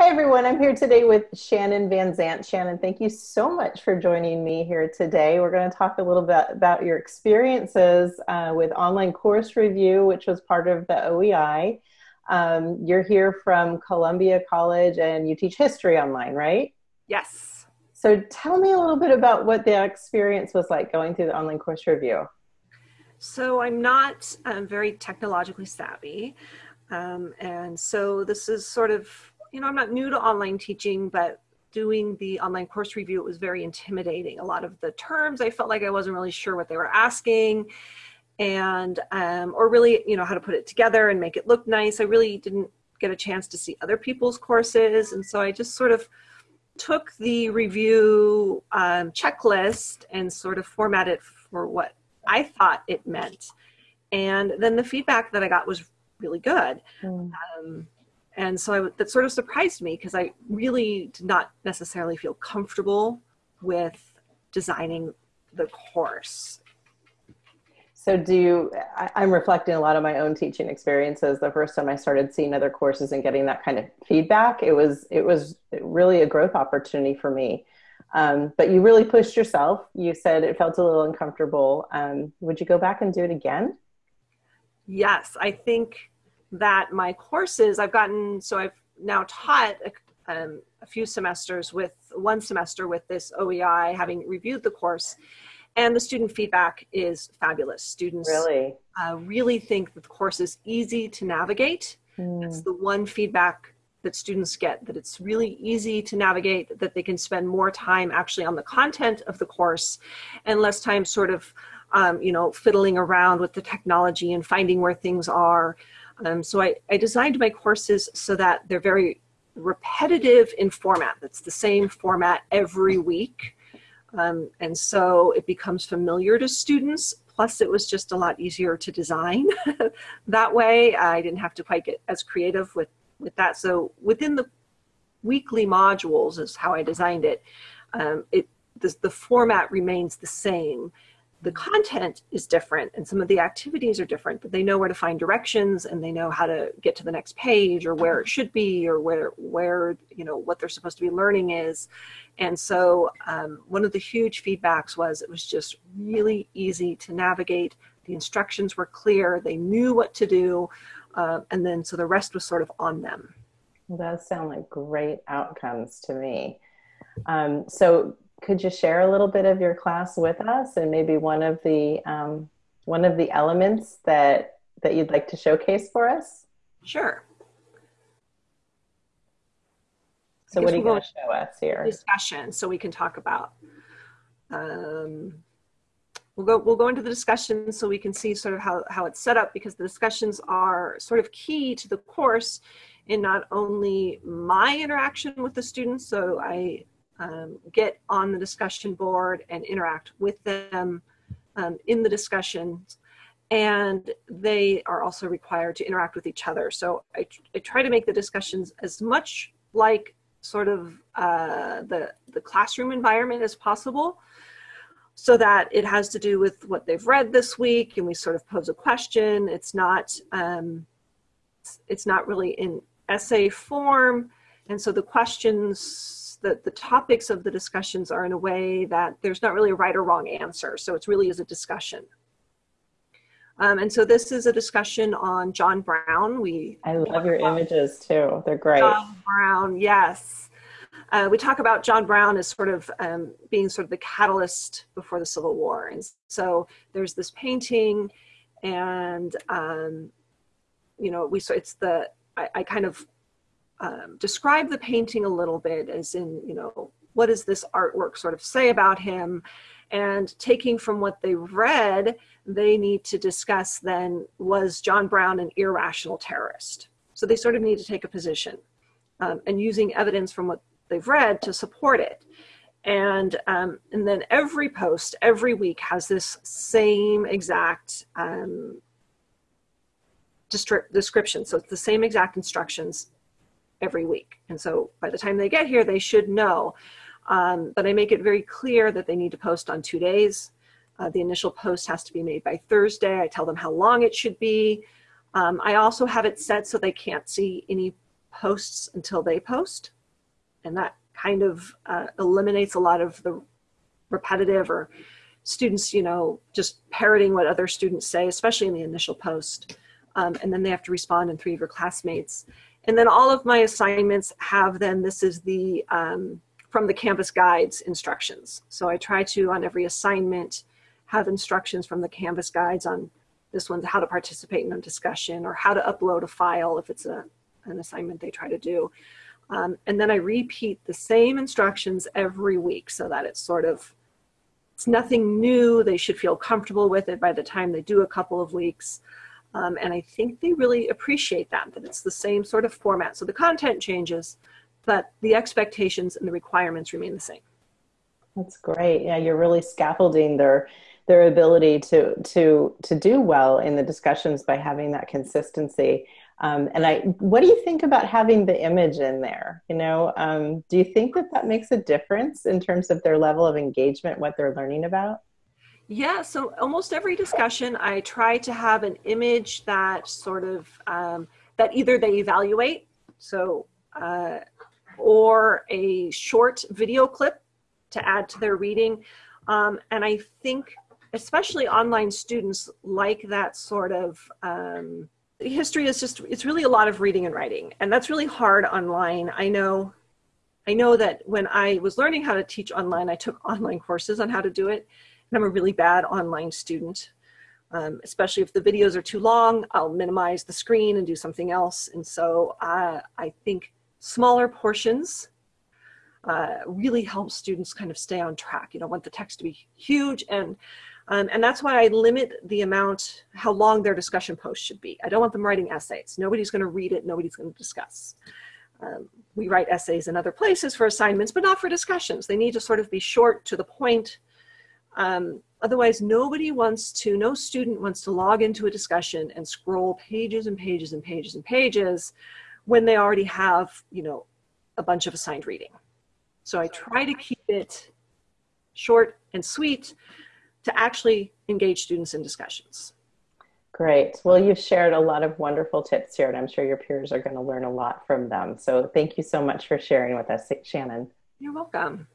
Hi, everyone. I'm here today with Shannon Van Zant. Shannon, thank you so much for joining me here today. We're going to talk a little bit about your experiences uh, with online course review, which was part of the OEI. Um, you're here from Columbia College and you teach history online, right? Yes. So tell me a little bit about what the experience was like going through the online course review. So I'm not um, very technologically savvy. Um, and so this is sort of you know, I'm not new to online teaching, but doing the online course review, it was very intimidating. A lot of the terms, I felt like I wasn't really sure what they were asking and, um, or really, you know, how to put it together and make it look nice. I really didn't get a chance to see other people's courses. And so I just sort of took the review um, checklist and sort of formatted it for what I thought it meant. And then the feedback that I got was really good. Mm. Um, and so I, that sort of surprised me because I really did not necessarily feel comfortable with designing the course. So do you, I, I'm reflecting a lot of my own teaching experiences. The first time I started seeing other courses and getting that kind of feedback, it was, it was really a growth opportunity for me. Um, but you really pushed yourself. You said it felt a little uncomfortable. Um, would you go back and do it again? Yes, I think that my courses I've gotten, so I've now taught a, um, a few semesters with one semester with this OEI, having reviewed the course, and the student feedback is fabulous. Students really, uh, really think that the course is easy to navigate. Mm. That's the one feedback that students get that it's really easy to navigate that they can spend more time actually on the content of the course and less time sort of um, you know fiddling around with the technology and finding where things are um, so I, I designed my courses so that they're very repetitive in format. That's the same format every week. Um, and so it becomes familiar to students. Plus it was just a lot easier to design that way. I didn't have to quite get as creative with, with that. So within the weekly modules is how I designed it. Um, it the, the format remains the same the content is different and some of the activities are different, but they know where to find directions and they know how to get to the next page or where it should be or where, where you know, what they're supposed to be learning is. And so um, one of the huge feedbacks was it was just really easy to navigate. The instructions were clear, they knew what to do, uh, and then so the rest was sort of on them. Those sound like great outcomes to me. Um, so could you share a little bit of your class with us and maybe one of the um, one of the elements that that you'd like to showcase for us? Sure. So what are you going to show us here? Discussion, so we can talk about. Um, we'll go we'll go into the discussion so we can see sort of how how it's set up because the discussions are sort of key to the course in not only my interaction with the students. So I um, get on the discussion board and interact with them um, in the discussions. And they are also required to interact with each other. So I, I try to make the discussions as much like sort of uh, the, the classroom environment as possible so that it has to do with what they've read this week and we sort of pose a question. It's not, um, it's not really in essay form. And so the questions the, the topics of the discussions are in a way that there's not really a right or wrong answer. So it's really is a discussion. Um, and so this is a discussion on John Brown. We I love your images too. They're great. John Brown, yes. Uh, we talk about John Brown as sort of um, being sort of the catalyst before the Civil War. And so there's this painting and, um, you know, we, so it's the, I, I kind of um, describe the painting a little bit as in, you know, what does this artwork sort of say about him? And taking from what they read, they need to discuss then, was John Brown an irrational terrorist? So they sort of need to take a position um, and using evidence from what they've read to support it. And, um, and then every post, every week has this same exact um, description. So it's the same exact instructions every week. And so by the time they get here, they should know. Um, but I make it very clear that they need to post on two days. Uh, the initial post has to be made by Thursday. I tell them how long it should be. Um, I also have it set so they can't see any posts until they post. And that kind of uh, eliminates a lot of the repetitive or students, you know, just parroting what other students say, especially in the initial post. Um, and then they have to respond in three of your classmates. And then all of my assignments have then, this is the, um, from the Canvas guides instructions. So I try to, on every assignment, have instructions from the Canvas guides on this one's how to participate in a discussion or how to upload a file if it's a, an assignment they try to do. Um, and then I repeat the same instructions every week so that it's sort of, it's nothing new. They should feel comfortable with it by the time they do a couple of weeks. Um, and I think they really appreciate that, that it's the same sort of format. So the content changes, but the expectations and the requirements remain the same. That's great. Yeah, you're really scaffolding their their ability to to to do well in the discussions by having that consistency. Um, and I, what do you think about having the image in there? You know, um, do you think that that makes a difference in terms of their level of engagement, what they're learning about? Yeah, so almost every discussion, I try to have an image that sort of um, that either they evaluate, so uh, or a short video clip to add to their reading. Um, and I think especially online students like that sort of um, history is just it's really a lot of reading and writing and that's really hard online i know i know that when i was learning how to teach online i took online courses on how to do it and i'm a really bad online student um, especially if the videos are too long i'll minimize the screen and do something else and so uh, i think smaller portions uh, really help students kind of stay on track you don't want the text to be huge and um, and that's why I limit the amount, how long their discussion post should be. I don't want them writing essays. Nobody's going to read it. Nobody's going to discuss. Um, we write essays in other places for assignments, but not for discussions. They need to sort of be short to the point. Um, otherwise, nobody wants to, no student wants to log into a discussion and scroll pages and pages and pages and pages when they already have, you know, a bunch of assigned reading. So I try to keep it short and sweet to actually engage students in discussions. Great. Well, you've shared a lot of wonderful tips here, and I'm sure your peers are going to learn a lot from them. So thank you so much for sharing with us, Shannon. You're welcome.